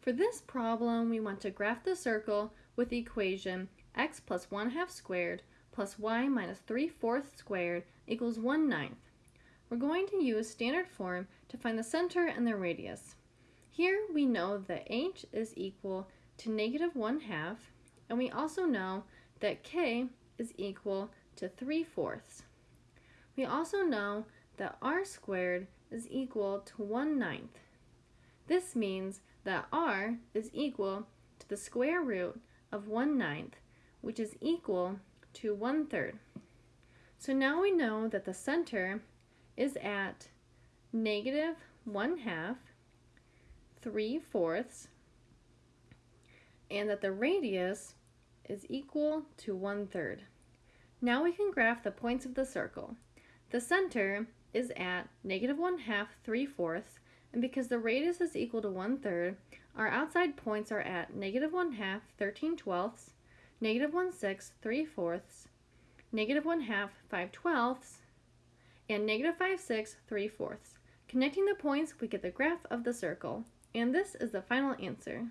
For this problem, we want to graph the circle with the equation x plus 1 half squared plus y minus 3 fourths squared equals 1 ninth. We're going to use standard form to find the center and the radius. Here we know that h is equal to negative 1 half, and we also know that k is equal to 3 fourths. We also know that r squared is equal to 1 ninth. This means that r is equal to the square root of 1 ninth, which is equal to 1 third. So now we know that the center is at negative 1 half, 3 fourths, and that the radius is equal to 1 third. Now we can graph the points of the circle. The center is at negative 1 half 3 fourths, and because the radius is equal to 1 third, our outside points are at negative 1 half 13 twelfths, negative 1 sixth 3 fourths, negative 1 half 5 twelfths, and negative 5 sixths 3 fourths. Connecting the points, we get the graph of the circle, and this is the final answer.